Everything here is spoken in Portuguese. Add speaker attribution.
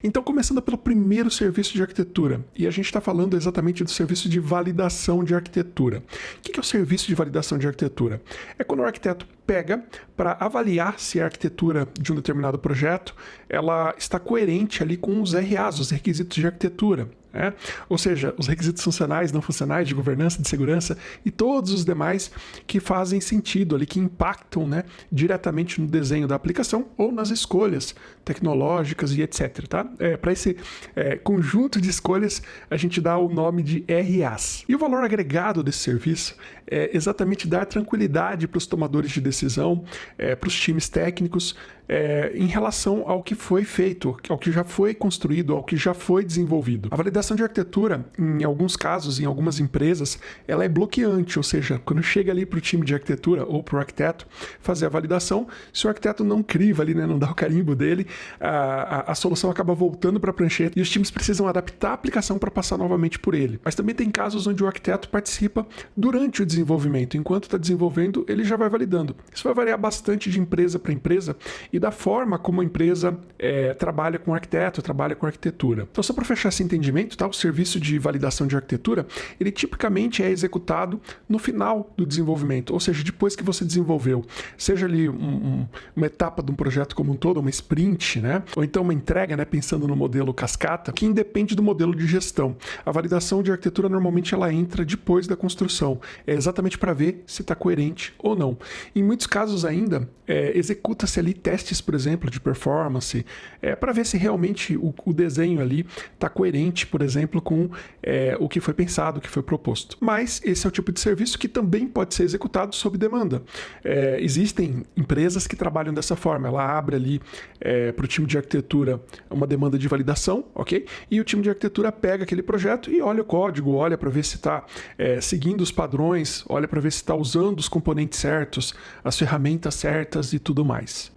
Speaker 1: Então, começando pelo primeiro serviço de arquitetura, e a gente está falando exatamente do serviço de validação de arquitetura. O que é o serviço de validação de arquitetura? É quando o arquiteto pega para avaliar se a arquitetura de um determinado projeto ela está coerente ali com os RAs, os requisitos de arquitetura. É? Ou seja, os requisitos funcionais, não funcionais, de governança, de segurança e todos os demais que fazem sentido ali, que impactam né, diretamente no desenho da aplicação ou nas escolhas tecnológicas e etc. Tá? É, Para esse é, conjunto de escolhas, a gente dá o nome de RAs. E o valor agregado desse serviço é exatamente dar tranquilidade para os tomadores de decisão, é, para os times técnicos, é, em relação ao que foi feito, ao que já foi construído, ao que já foi desenvolvido. A validação de arquitetura, em alguns casos, em algumas empresas, ela é bloqueante, ou seja, quando chega ali para o time de arquitetura ou para o arquiteto fazer a validação, se o arquiteto não criva ali, né, não dá o carimbo dele, a, a, a solução acaba voltando para a prancheta e os times precisam adaptar a aplicação para passar novamente por ele. Mas também tem casos onde o arquiteto participa durante o desenvolvimento, enquanto está desenvolvendo, ele já vai validando. Isso vai variar bastante de empresa para empresa e e da forma como a empresa é, trabalha com arquiteto, trabalha com arquitetura. Então, só para fechar esse entendimento, tá? o serviço de validação de arquitetura, ele tipicamente é executado no final do desenvolvimento, ou seja, depois que você desenvolveu, seja ali um, um, uma etapa de um projeto como um todo, uma sprint, né? ou então uma entrega, né? pensando no modelo cascata, que independe do modelo de gestão. A validação de arquitetura normalmente ela entra depois da construção, é exatamente para ver se está coerente ou não. Em muitos casos ainda, é, executa-se ali testes testes, por exemplo, de performance, é, para ver se realmente o, o desenho ali está coerente, por exemplo, com é, o que foi pensado, o que foi proposto. Mas esse é o tipo de serviço que também pode ser executado sob demanda. É, existem empresas que trabalham dessa forma. Ela abre ali é, para o time de arquitetura uma demanda de validação, ok? E o time de arquitetura pega aquele projeto e olha o código, olha para ver se está é, seguindo os padrões, olha para ver se está usando os componentes certos, as ferramentas certas e tudo mais.